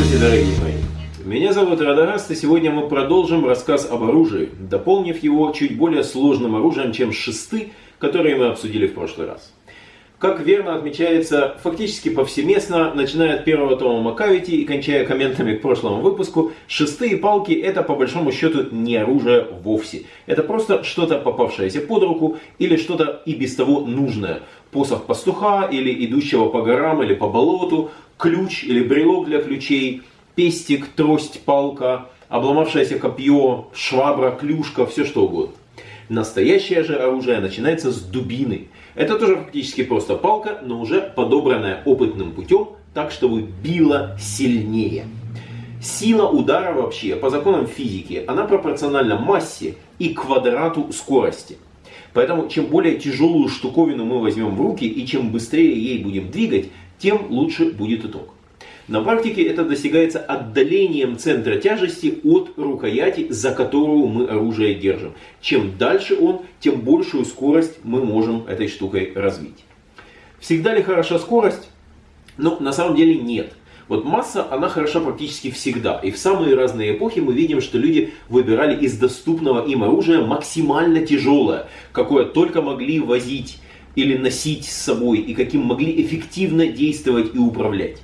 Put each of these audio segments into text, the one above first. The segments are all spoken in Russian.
Здравствуйте, дорогие мои! Меня зовут Радараст, и сегодня мы продолжим рассказ об оружии, дополнив его чуть более сложным оружием, чем шесты, которые мы обсудили в прошлый раз. Как верно отмечается фактически повсеместно, начиная от первого тома Макавити и кончая комментами к прошлому выпуску, шестые палки это по большому счету не оружие вовсе. Это просто что-то попавшееся под руку или что-то и без того нужное. Посох пастуха или идущего по горам или по болоту, ключ или брелок для ключей, пестик, трость, палка, обломавшееся копье, швабра, клюшка, все что угодно. Настоящее же оружие начинается с дубины. Это тоже фактически просто палка, но уже подобранная опытным путем, так чтобы била сильнее. Сила удара вообще, по законам физики, она пропорциональна массе и квадрату скорости. Поэтому чем более тяжелую штуковину мы возьмем в руки и чем быстрее ей будем двигать, тем лучше будет итог. На практике это достигается отдалением центра тяжести от рукояти, за которую мы оружие держим. Чем дальше он, тем большую скорость мы можем этой штукой развить. Всегда ли хороша скорость? Ну, на самом деле нет. Вот масса, она хороша практически всегда. И в самые разные эпохи мы видим, что люди выбирали из доступного им оружия максимально тяжелое, какое только могли возить или носить с собой, и каким могли эффективно действовать и управлять.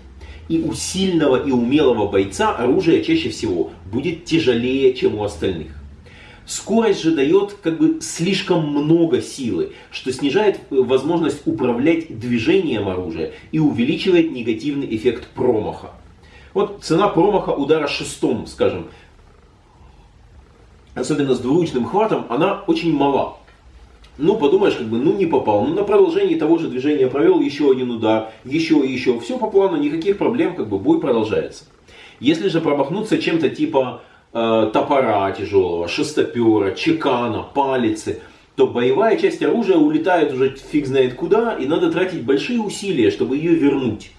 И у сильного и умелого бойца оружие чаще всего будет тяжелее, чем у остальных. Скорость же дает как бы слишком много силы, что снижает э, возможность управлять движением оружия и увеличивает негативный эффект промаха. Вот цена промаха удара шестом, скажем, особенно с двуручным хватом, она очень мала. Ну, подумаешь, как бы, ну не попал. Ну, на продолжении того же движения провел еще один удар, еще и еще. Все по плану, никаких проблем, как бы бой продолжается. Если же промахнуться чем-то типа э, топора тяжелого, шестопера, чекана, палицы, то боевая часть оружия улетает уже фиг знает куда, и надо тратить большие усилия, чтобы ее вернуть.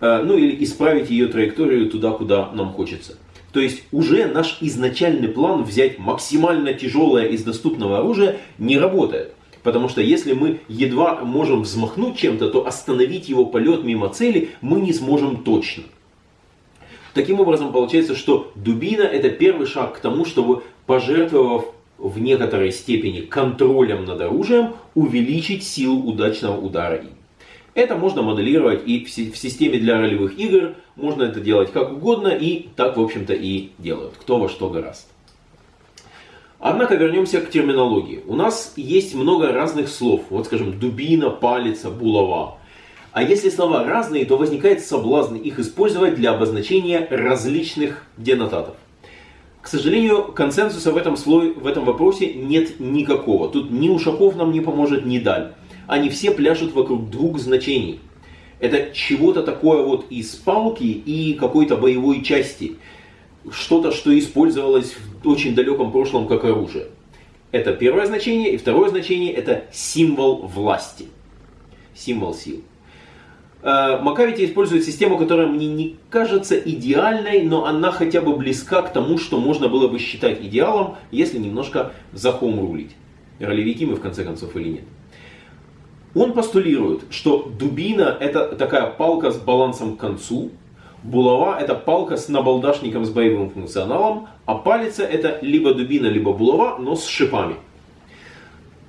Э, ну или исправить ее траекторию туда, куда нам хочется. То есть уже наш изначальный план взять максимально тяжелое из доступного оружия не работает. Потому что если мы едва можем взмахнуть чем-то, то остановить его полет мимо цели мы не сможем точно. Таким образом, получается, что дубина это первый шаг к тому, чтобы, пожертвовав в некоторой степени контролем над оружием, увеличить силу удачного удара им. Это можно моделировать и в системе для ролевых игр, можно это делать как угодно, и так, в общем-то, и делают, кто во что гораст. Однако вернемся к терминологии. У нас есть много разных слов, вот скажем, дубина, палица, булава. А если слова разные, то возникает соблазн их использовать для обозначения различных денотатов. К сожалению, консенсуса в этом, слое, в этом вопросе нет никакого. Тут ни Ушаков нам не поможет, ни Даль они все пляшут вокруг двух значений. Это чего-то такое вот из палки и какой-то боевой части. Что-то, что использовалось в очень далеком прошлом как оружие. Это первое значение. И второе значение это символ власти. Символ сил. Э, Макавити использует систему, которая мне не кажется идеальной, но она хотя бы близка к тому, что можно было бы считать идеалом, если немножко за хом рулить. Ролевики мы в конце концов или нет. Он постулирует, что дубина это такая палка с балансом к концу, булава это палка с набалдашником с боевым функционалом, а палица это либо дубина, либо булава, но с шипами.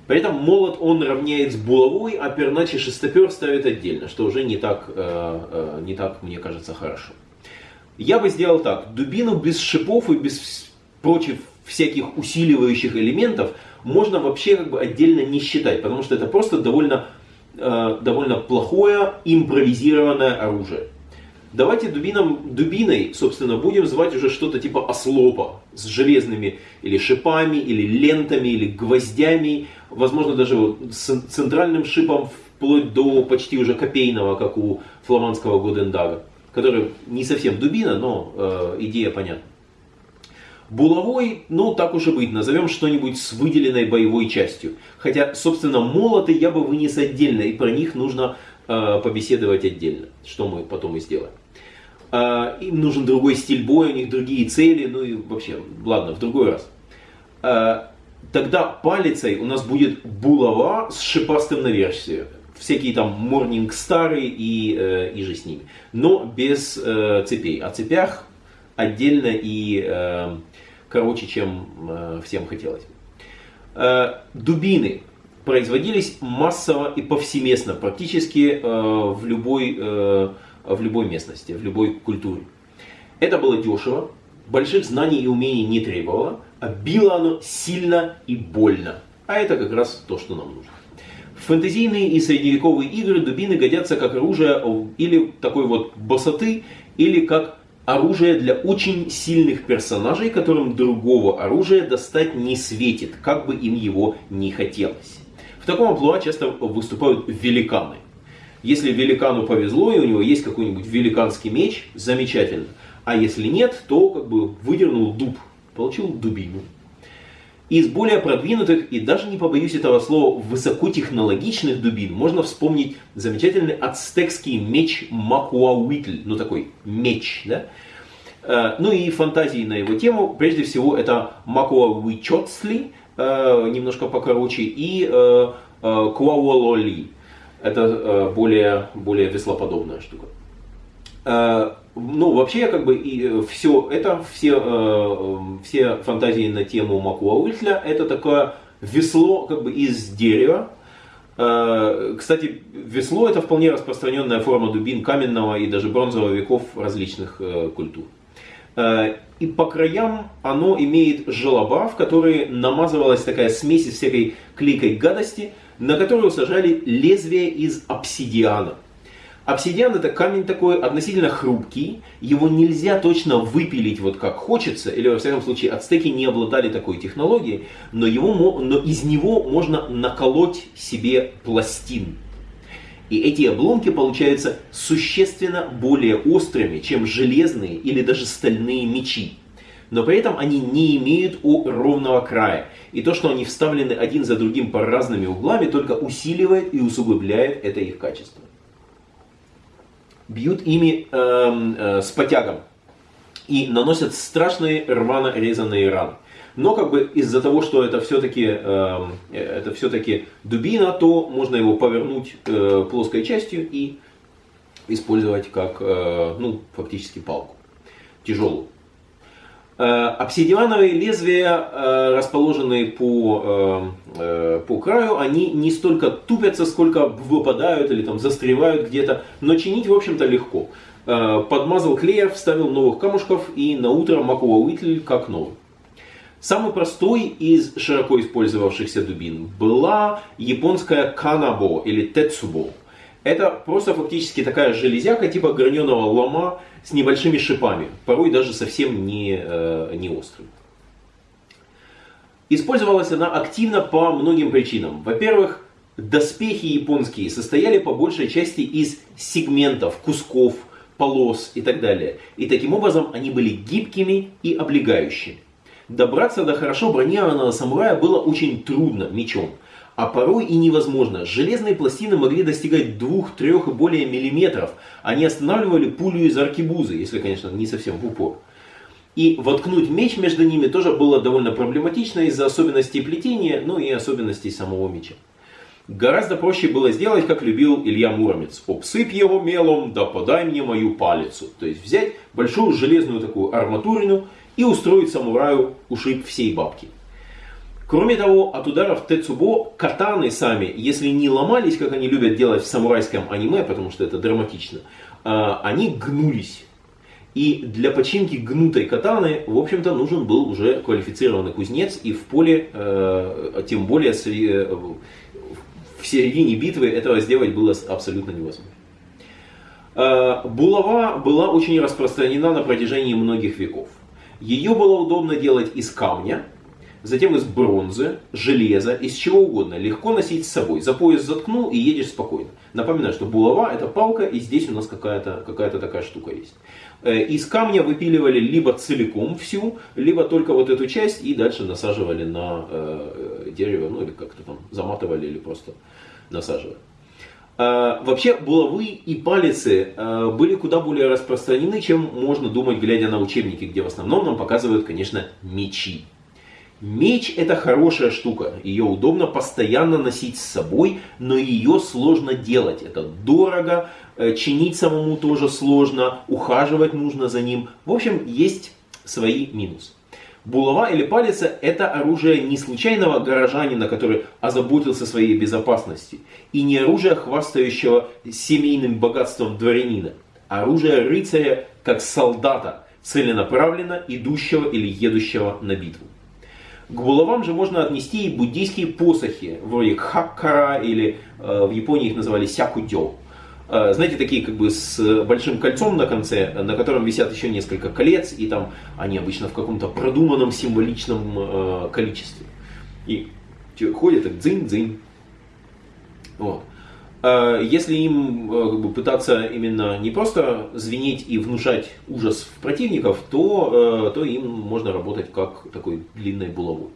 При этом молот он равняет с булавой, а перначе шестопер ставит отдельно, что уже не так, э, э, не так, мне кажется, хорошо. Я бы сделал так. Дубину без шипов и без прочих всяких усиливающих элементов можно вообще как бы отдельно не считать, потому что это просто довольно, э, довольно плохое импровизированное оружие. Давайте дубином, дубиной, собственно, будем звать уже что-то типа ослопа с железными или шипами, или лентами, или гвоздями, возможно даже с центральным шипом вплоть до почти уже копейного, как у фламандского Годендага, который не совсем дубина, но э, идея понятна. Булавой, ну так уж и быть, назовем что-нибудь с выделенной боевой частью. Хотя, собственно, молоты я бы вынес отдельно, и про них нужно э, побеседовать отдельно, что мы потом и сделаем. Э, им нужен другой стиль боя, у них другие цели, ну и вообще, ладно, в другой раз. Э, тогда палицей у нас будет булава с шипастым навершием. всякие там Morning Star и, э, и же с ними. Но без э, цепей. О цепях отдельно и э, короче, чем э, всем хотелось. Э, дубины производились массово и повсеместно, практически в, любой, в любой местности, в любой культуре. Это было дешево, больших знаний и умений не требовало, а било оно сильно и больно. А это как раз то, что нам нужно. В фэнтезийные и средневековые игры дубины годятся как оружие или такой вот босоты, или как оружие для очень сильных персонажей, которым другого оружия достать не светит, как бы им его не хотелось. В таком амплуа часто выступают великаны. Если великану повезло и у него есть какой-нибудь великанский меч, замечательно. А если нет, то как бы выдернул дуб, получил дубину. Из более продвинутых и даже не побоюсь этого слова высокотехнологичных дубин можно вспомнить замечательный ацтекский меч Макуауитль, ну такой меч, да? Э, ну и фантазии на его тему, прежде всего это Макуауичоцли, э, немножко покороче, и э, Куауололи, это более, более веслоподобная штука. Ну, вообще, как бы, и все это, все, все фантазии на тему Макуауитля, это такое весло, как бы, из дерева, кстати, весло это вполне распространенная форма дубин каменного и даже бронзового веков различных культур. Э, и по краям оно имеет желоба, в которые намазывалась такая смесь из всякой клейкой гадости, на которую сажали лезвие из обсидиана. Обсидиан это камень такой относительно хрупкий, его нельзя точно выпилить вот как хочется, или во всяком случае ацтеки не обладали такой технологией, но, его, но из него можно наколоть себе пластин. И эти обломки получаются существенно более острыми, чем железные или даже стальные мечи. Но при этом они не имеют ровного края. И то, что они вставлены один за другим по разными углами, только усиливает и усугубляет это их качество. Бьют ими э, э, с потягом и наносят страшные рвано резанные раны. Но как бы из-за того, что это все-таки эм, э, это все-таки дубина, то можно его повернуть э, плоской частью и использовать как э, ну, фактически палку тяжелую. Э, обсидиановые лезвия, э, расположенные по, э, по краю, они не столько тупятся, сколько выпадают или там застревают где-то, но чинить, в общем-то, легко. Подмазал клея, вставил новых камушков и на утро маковый как новый. Самый простой из широко использовавшихся дубин была японская канабо или тецубо. Это просто фактически такая железяка типа граненого лома с небольшими шипами, порой даже совсем не, э, не острым. Использовалась она активно по многим причинам. Во-первых, доспехи японские состояли по большей части из сегментов, кусков, полос и так далее. И таким образом они были гибкими и облегающими. Добраться до хорошо бронированного самурая было очень трудно мечом, а порой и невозможно. Железные пластины могли достигать 2-3 и более миллиметров. Они останавливали пулю из аркибузы, если, конечно, не совсем в упор. И воткнуть меч между ними тоже было довольно проблематично из-за особенностей плетения, ну и особенностей самого меча. Гораздо проще было сделать, как любил Илья Муромец. Обсыпь его мелом, да подай мне мою палицу. То есть взять большую железную такую арматурину и устроить самураю ушиб всей бабки. Кроме того, от ударов Тецубо катаны сами, если не ломались, как они любят делать в самурайском аниме, потому что это драматично, а, они гнулись. И для починки гнутой катаны, в общем-то, нужен был уже квалифицированный кузнец, и в поле, э, тем более э, в середине битвы этого сделать было абсолютно невозможно. Э, булава была очень распространена на протяжении многих веков. Ее было удобно делать из камня, затем из бронзы, железа, из чего угодно. Легко носить с собой. За пояс заткнул и едешь спокойно. Напоминаю, что булава это палка, и здесь у нас какая-то какая такая штука есть. Э, из камня выпиливали либо целиком всю, либо только вот эту часть и дальше насаживали на э, дерево, ну или как-то там заматывали или просто насаживали. А, вообще булавы и палицы были куда более распространены, чем можно думать, глядя на учебники, где в основном нам показывают, конечно, мечи. Меч это хорошая штука, ее удобно постоянно носить с собой, но ее сложно делать. Это дорого, э, чинить самому тоже сложно, ухаживать нужно за ним. В общем, есть свои минусы. Булава или палица – это оружие не случайного горожанина, который озаботился своей безопасностью, и не оружие хвастающего семейным богатством дворянина, а оружие рыцаря как солдата, целенаправленно идущего или едущего на битву. К булавам же можно отнести и буддийские посохи, вроде хаккара или э, в Японии их называли сякудё. Э, знаете, такие как бы с большим кольцом на конце, на котором висят еще несколько колец, и там они обычно в каком-то продуманном символичном э, количестве. И ходят так дзынь-дзынь. Вот. Э, если им как бы, пытаться именно не просто звенеть и внушать ужас в противников, то, то им можно работать как такой длинной булавой.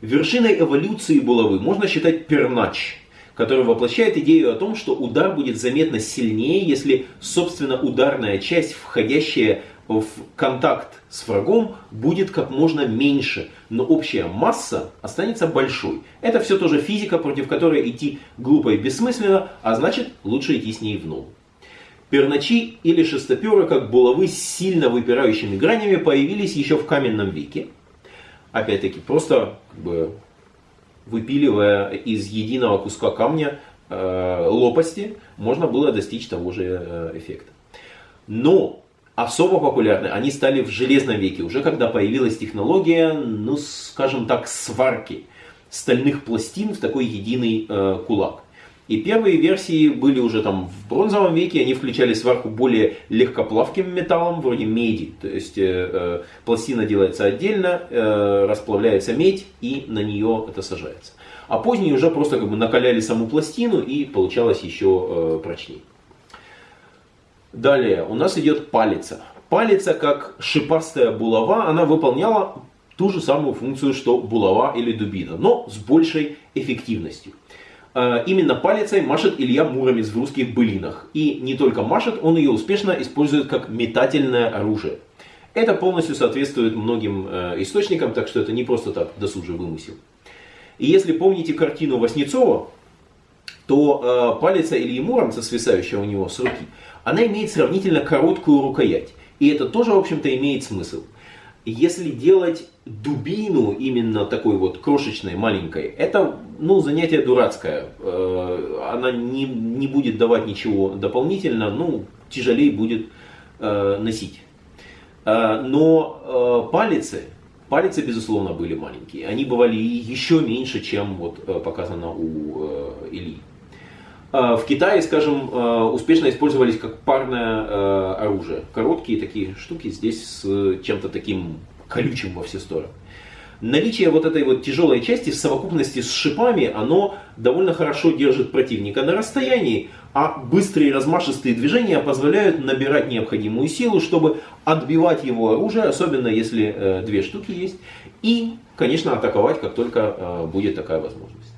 Вершиной эволюции булавы можно считать пернач – который воплощает идею о том, что удар будет заметно сильнее, если, собственно, ударная часть, входящая в контакт с врагом, будет как можно меньше, но общая масса останется большой. Это все тоже физика, против которой идти глупо и бессмысленно, а значит лучше идти с ней в ногу. Перначи или шестоперы, как булавы с сильно выпирающими гранями, появились еще в каменном веке. Опять-таки, просто как бы, выпиливая из единого куска камня э, лопасти, можно было достичь того же э, эффекта. Но особо популярны они стали в железном веке, уже когда появилась технология, ну скажем так, сварки стальных пластин в такой единый э, кулак. И первые версии были уже там в бронзовом веке, они включали сварку более легкоплавким металлом, вроде меди. То есть э, э, пластина делается отдельно, э, расплавляется медь и на нее это сажается. А поздние уже просто как бы накаляли саму пластину и получалось еще э, прочнее. Далее у нас идет палица. Палица, как шипастая булава, она выполняла ту же самую функцию, что булава или дубина, но с большей эффективностью. Э, именно палицей машет Илья Муромец в русских былинах. И не только машет, он ее успешно использует как метательное оружие. Это полностью соответствует многим э, источникам, так что это не просто так досужий вымысел. И если помните картину Васнецова, то э, палица Ильи Муромца, свисающая у него с руки, она имеет сравнительно короткую рукоять. И это тоже, в общем-то, имеет смысл. Если делать дубину именно такой вот крошечной, маленькой, это ну, занятие дурацкое. Э, она не, не будет давать ничего дополнительно, ну, тяжелее будет э, носить. Э, но палицы, палицы, безусловно, были маленькие. Они бывали еще меньше, чем вот показано у Ильи. В Китае, скажем, успешно использовались как парное оружие. Короткие такие штуки здесь с чем-то таким колючим во все стороны. Наличие вот этой вот тяжелой части в совокупности с шипами, оно довольно хорошо держит противника на расстоянии, а быстрые размашистые движения позволяют набирать необходимую силу, чтобы отбивать его оружие, особенно если э, две штуки есть, и, конечно, атаковать, как только э, будет такая возможность.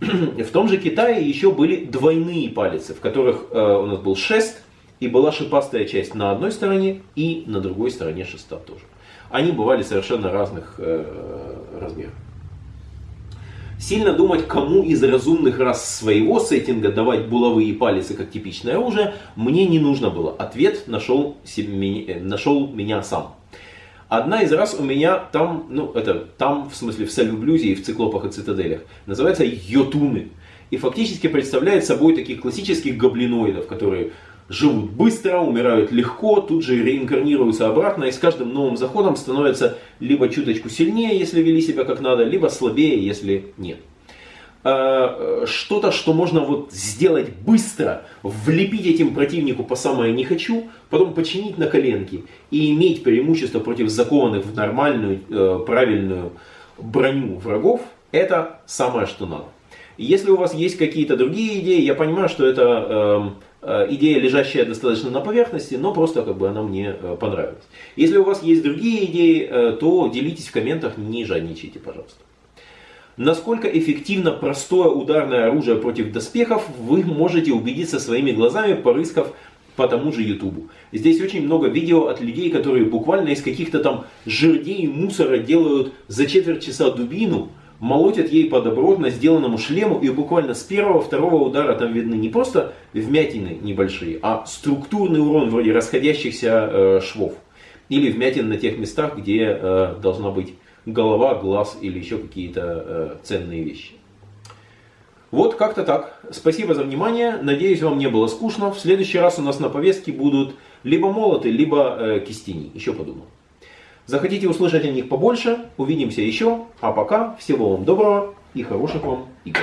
В том же Китае еще были двойные палицы, в которых э, у нас был шест и была шипастая часть на одной стороне и на другой стороне шеста тоже они бывали совершенно разных э, размеров. Сильно думать, кому из разумных рас своего сеттинга давать булавы и палицы как типичное оружие, мне не нужно было. Ответ нашел, э, нашел меня сам. Одна из раз у меня там, ну это там, в смысле в Сальвблюзе и в Циклопах и Цитаделях, называется йотуны. И фактически представляет собой таких классических гоблиноидов, которые живут быстро, умирают легко, тут же реинкарнируются обратно и с каждым новым заходом становятся либо чуточку сильнее, если вели себя как надо, либо слабее, если нет. А, что-то, что можно вот сделать быстро, влепить этим противнику по самое не хочу, потом починить на коленке и иметь преимущество против закованных в нормальную, э, правильную броню врагов, это самое, что надо. Если у вас есть какие-то другие идеи, я понимаю, что это эм, Э, идея, лежащая достаточно на поверхности, но просто как бы она мне э, понравилась. Если у вас есть другие идеи, э, то делитесь в комментах, не жадничайте, пожалуйста. Насколько эффективно простое ударное оружие против доспехов, вы можете убедиться своими глазами, порыскав по тому же YouTube. Здесь очень много видео от людей, которые буквально из каких-то там жердей и мусора делают за четверть часа дубину, молотят ей по добротно сделанному шлему, и буквально с первого-второго удара там видны не просто вмятины небольшие, а структурный урон вроде расходящихся э, швов. Или вмятин на тех местах, где э, должна быть голова, глаз или еще какие-то э, ценные вещи. Вот как-то так. Спасибо за внимание. Надеюсь, вам не было скучно. В следующий раз у нас на повестке будут либо молоты, либо э, кистени. Еще подумал. Захотите услышать о них побольше, увидимся еще. А пока всего вам доброго и хороших вам игр.